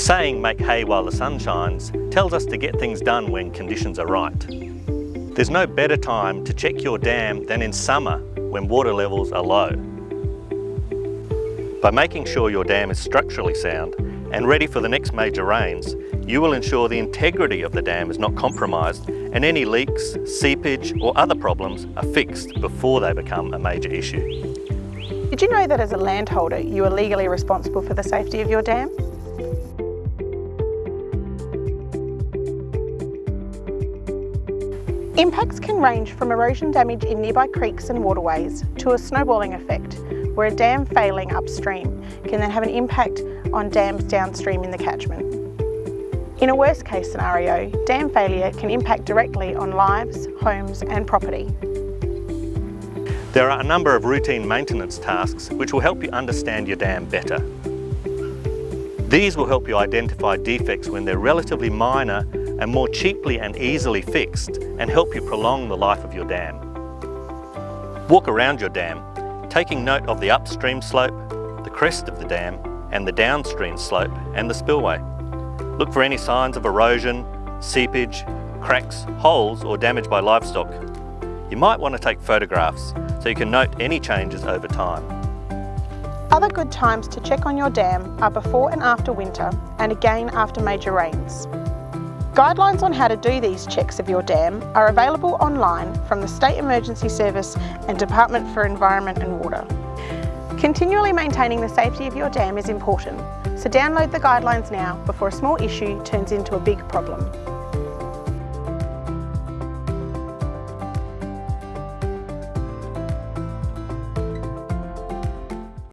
saying, make hay while the sun shines, tells us to get things done when conditions are right. There's no better time to check your dam than in summer when water levels are low. By making sure your dam is structurally sound and ready for the next major rains, you will ensure the integrity of the dam is not compromised and any leaks, seepage or other problems are fixed before they become a major issue. Did you know that as a landholder you are legally responsible for the safety of your dam? Impacts can range from erosion damage in nearby creeks and waterways to a snowballing effect, where a dam failing upstream can then have an impact on dams downstream in the catchment. In a worst case scenario, dam failure can impact directly on lives, homes and property. There are a number of routine maintenance tasks which will help you understand your dam better. These will help you identify defects when they're relatively minor and more cheaply and easily fixed and help you prolong the life of your dam. Walk around your dam, taking note of the upstream slope, the crest of the dam and the downstream slope and the spillway. Look for any signs of erosion, seepage, cracks, holes or damage by livestock. You might want to take photographs so you can note any changes over time. Other good times to check on your dam are before and after winter and again after major rains. Guidelines on how to do these checks of your dam are available online from the State Emergency Service and Department for Environment and Water. Continually maintaining the safety of your dam is important, so download the guidelines now before a small issue turns into a big problem.